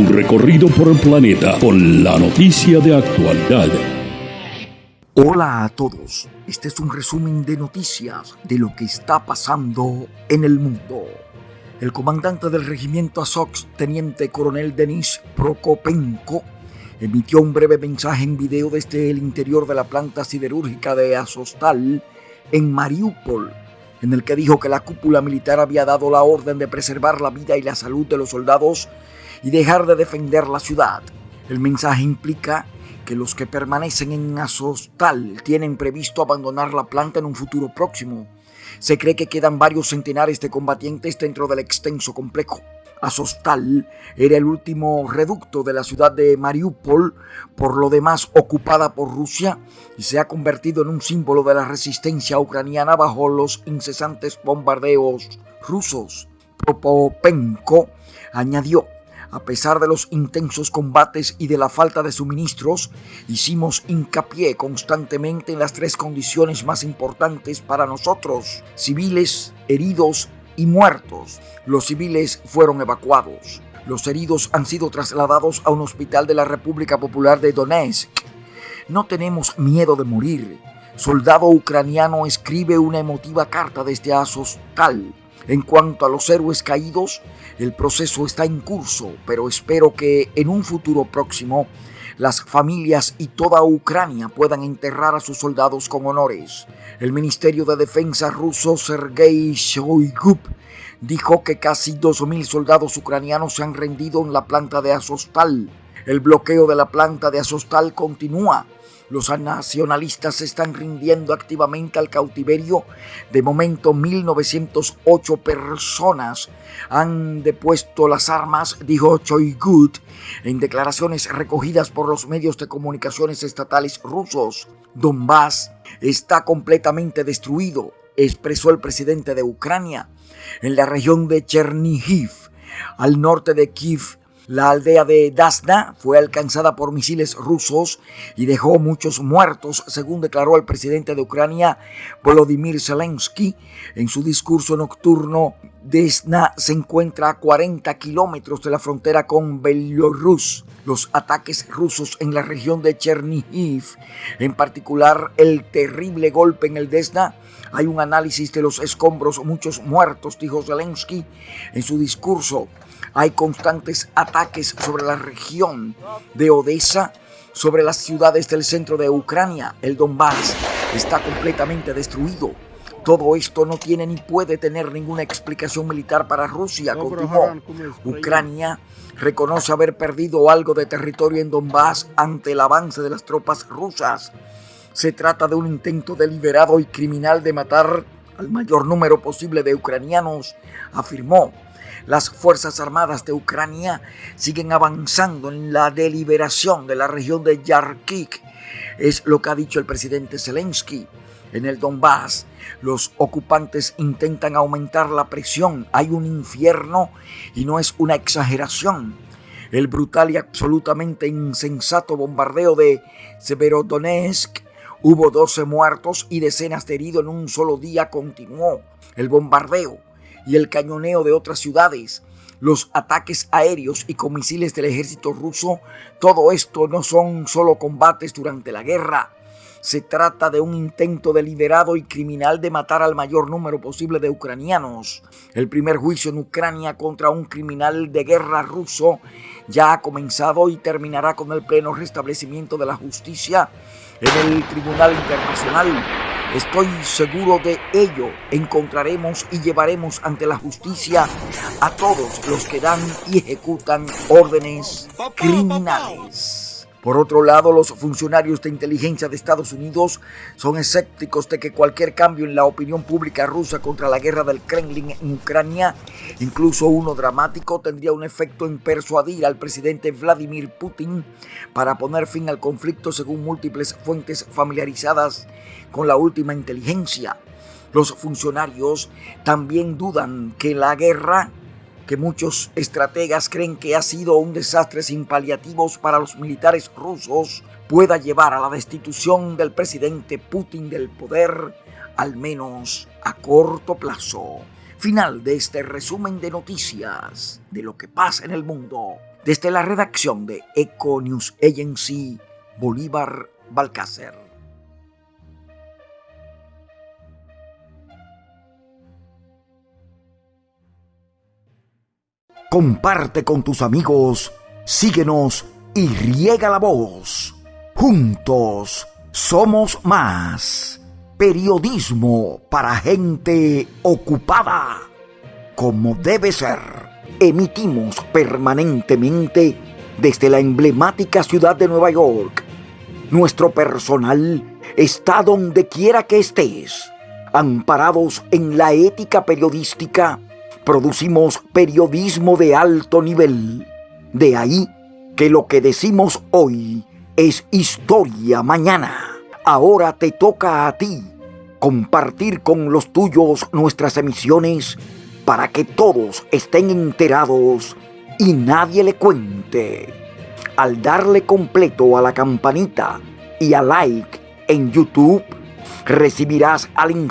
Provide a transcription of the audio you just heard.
Un recorrido por el planeta con la noticia de actualidad. Hola a todos, este es un resumen de noticias de lo que está pasando en el mundo. El comandante del regimiento Azov, teniente coronel Denis Prokopenko, emitió un breve mensaje en video desde el interior de la planta siderúrgica de Azostal en Mariupol, en el que dijo que la cúpula militar había dado la orden de preservar la vida y la salud de los soldados y dejar de defender la ciudad. El mensaje implica que los que permanecen en Azostal tienen previsto abandonar la planta en un futuro próximo se cree que quedan varios centenares de combatientes dentro del extenso complejo. Azostal era el último reducto de la ciudad de Mariupol, por lo demás ocupada por Rusia, y se ha convertido en un símbolo de la resistencia ucraniana bajo los incesantes bombardeos rusos. Propopenko añadió a pesar de los intensos combates y de la falta de suministros, hicimos hincapié constantemente en las tres condiciones más importantes para nosotros, civiles, heridos y muertos. Los civiles fueron evacuados. Los heridos han sido trasladados a un hospital de la República Popular de Donetsk. No tenemos miedo de morir. Soldado ucraniano escribe una emotiva carta desde Azostal. En cuanto a los héroes caídos, el proceso está en curso, pero espero que en un futuro próximo las familias y toda Ucrania puedan enterrar a sus soldados con honores. El Ministerio de Defensa ruso Sergei Shoigu dijo que casi 2.000 soldados ucranianos se han rendido en la planta de Azostal. El bloqueo de la planta de Azostal continúa los nacionalistas se están rindiendo activamente al cautiverio. De momento, 1.908 personas han depuesto las armas, dijo Choigut en declaraciones recogidas por los medios de comunicaciones estatales rusos. Donbass está completamente destruido, expresó el presidente de Ucrania. En la región de Chernihiv, al norte de Kiev, la aldea de Dasna fue alcanzada por misiles rusos y dejó muchos muertos, según declaró el presidente de Ucrania, Volodymyr Zelensky, en su discurso nocturno. Desna se encuentra a 40 kilómetros de la frontera con Belarus. Los ataques rusos en la región de Chernihiv, en particular el terrible golpe en el Desna, hay un análisis de los escombros, muchos muertos, dijo Zelensky en su discurso. Hay constantes ataques sobre la región de Odessa, sobre las ciudades del centro de Ucrania. El Donbass está completamente destruido. Todo esto no tiene ni puede tener ninguna explicación militar para Rusia, continuó. Ucrania reconoce haber perdido algo de territorio en Donbass ante el avance de las tropas rusas. Se trata de un intento deliberado y criminal de matar al mayor número posible de ucranianos, afirmó. Las Fuerzas Armadas de Ucrania siguen avanzando en la deliberación de la región de Yarkik, es lo que ha dicho el presidente Zelensky. En el Donbass, los ocupantes intentan aumentar la presión. Hay un infierno y no es una exageración. El brutal y absolutamente insensato bombardeo de Severodonetsk Hubo 12 muertos y decenas de heridos en un solo día. Continuó el bombardeo y el cañoneo de otras ciudades, los ataques aéreos y con misiles del ejército ruso, todo esto no son solo combates durante la guerra. Se trata de un intento deliberado y criminal de matar al mayor número posible de ucranianos. El primer juicio en Ucrania contra un criminal de guerra ruso ya ha comenzado y terminará con el pleno restablecimiento de la justicia en el Tribunal Internacional Estoy seguro de ello. Encontraremos y llevaremos ante la justicia a todos los que dan y ejecutan órdenes criminales. Por otro lado, los funcionarios de inteligencia de Estados Unidos son escépticos de que cualquier cambio en la opinión pública rusa contra la guerra del Kremlin en Ucrania, incluso uno dramático, tendría un efecto en persuadir al presidente Vladimir Putin para poner fin al conflicto según múltiples fuentes familiarizadas con la última inteligencia. Los funcionarios también dudan que la guerra que muchos estrategas creen que ha sido un desastre sin paliativos para los militares rusos, pueda llevar a la destitución del presidente Putin del poder, al menos a corto plazo. Final de este resumen de noticias de lo que pasa en el mundo. Desde la redacción de Eco News Agency, Bolívar Balcácer. Comparte con tus amigos, síguenos y riega la voz. Juntos somos más. Periodismo para gente ocupada. Como debe ser. Emitimos permanentemente desde la emblemática ciudad de Nueva York. Nuestro personal está donde quiera que estés. Amparados en la ética periodística, producimos periodismo de alto nivel. De ahí que lo que decimos hoy es historia mañana. Ahora te toca a ti compartir con los tuyos nuestras emisiones para que todos estén enterados y nadie le cuente. Al darle completo a la campanita y a like en YouTube, recibirás al instante